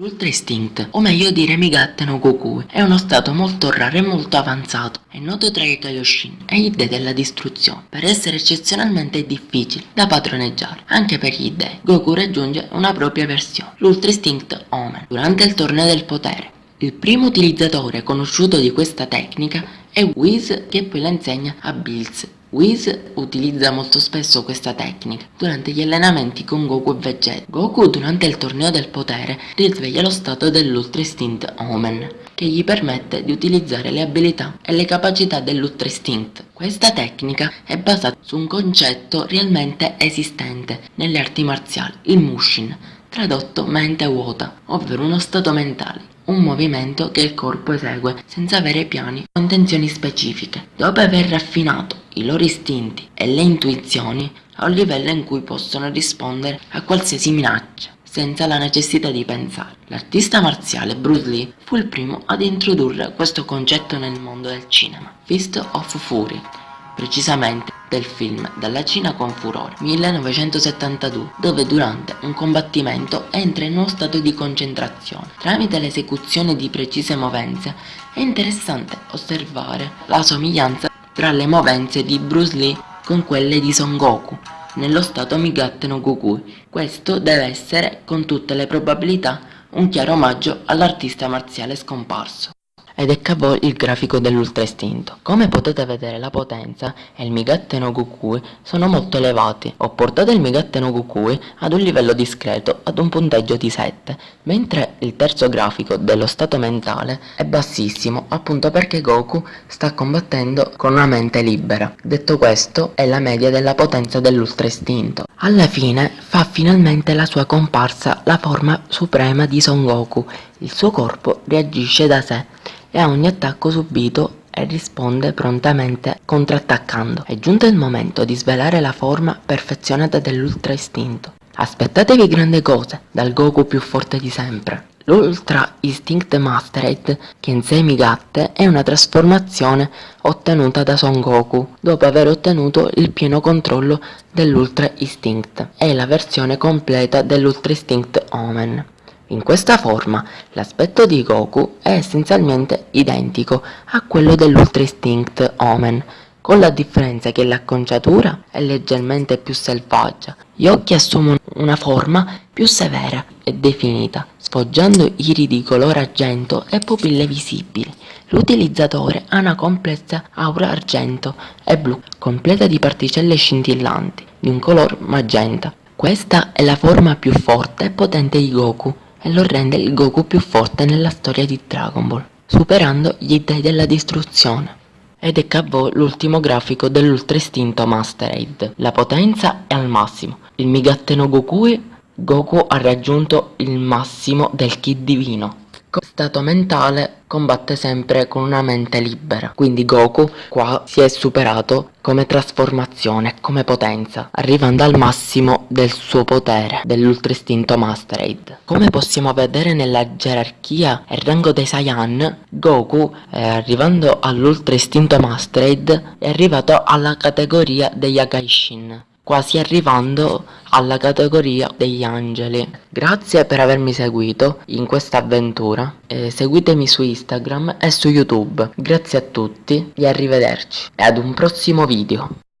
L'Ultra Instinct, o meglio dire Migatte no Goku, è uno stato molto raro e molto avanzato. È noto tra i Kaioshin e gli dei della distruzione, per essere eccezionalmente difficile da padroneggiare. Anche per gli dei, Goku raggiunge una propria versione, l'Ultra Instinct Omen, durante il torneo del potere. Il primo utilizzatore conosciuto di questa tecnica è Whis che poi la insegna a Bills Whis utilizza molto spesso questa tecnica durante gli allenamenti con Goku e Vegeta. Goku durante il torneo del potere risveglia lo stato dell'Ultra Instinct Omen, che gli permette di utilizzare le abilità e le capacità dell'Ultra Instinct. Questa tecnica è basata su un concetto realmente esistente nelle arti marziali, il Mushin, tradotto mente vuota, ovvero uno stato mentale un movimento che il corpo esegue senza avere piani o intenzioni specifiche. Dopo aver raffinato i loro istinti e le intuizioni a un livello in cui possono rispondere a qualsiasi minaccia senza la necessità di pensare. L'artista marziale Bruce Lee fu il primo ad introdurre questo concetto nel mondo del cinema, Fist of Fury, precisamente del film Dalla Cina con furore 1972 dove durante un combattimento entra in uno stato di concentrazione. Tramite l'esecuzione di precise movenze è interessante osservare la somiglianza tra le movenze di Bruce Lee con quelle di Son Goku nello stato Migatte no Goku. Questo deve essere con tutte le probabilità un chiaro omaggio all'artista marziale scomparso ed a voi il grafico dell'ultra istinto. Come potete vedere la potenza e il Migatte no sono molto elevati. Ho portato il Migatte no ad un livello discreto, ad un punteggio di 7, mentre il terzo grafico dello stato mentale è bassissimo, appunto perché Goku sta combattendo con una mente libera. Detto questo, è la media della potenza dell'ultra istinto. Alla fine fa finalmente la sua comparsa la forma suprema di Son Goku. Il suo corpo reagisce da sé e a ogni attacco subito e risponde prontamente contrattaccando. È giunto il momento di svelare la forma perfezionata dell'Ultra Istinto. Aspettatevi grandi cose dal Goku più forte di sempre. L'Ultra Instinct Mastered Kensei Migatte è una trasformazione ottenuta da Son Goku dopo aver ottenuto il pieno controllo dell'Ultra Instinct. È la versione completa dell'Ultra Instinct Omen. In questa forma l'aspetto di Goku è essenzialmente identico a quello dell'Ultra Instinct Omen, con la differenza che l'acconciatura è leggermente più selvaggia, gli occhi assumono una forma più severa e definita, sfoggiando iri di colore argento e pupille visibili. L'utilizzatore ha una complessa aura argento e blu, completa di particelle scintillanti, di un color magenta. Questa è la forma più forte e potente di Goku, e lo rende il Goku più forte nella storia di Dragon Ball, superando gli dei della distruzione. Ed a voi l'ultimo grafico dell'Ultra Istinto Master Aid. La potenza è al massimo. Il Migatte no Goku, ha raggiunto il massimo del Ki divino stato mentale combatte sempre con una mente libera. Quindi Goku qua si è superato come trasformazione, come potenza, arrivando al massimo del suo potere, dell'Ultra Istinto Mastered. Come possiamo vedere nella gerarchia e rango dei Saiyan, Goku, eh, arrivando all'Ultra Istinto Mastered, è arrivato alla categoria degli Agaishin quasi arrivando alla categoria degli angeli. Grazie per avermi seguito in questa avventura, eh, seguitemi su Instagram e su YouTube. Grazie a tutti e arrivederci e ad un prossimo video.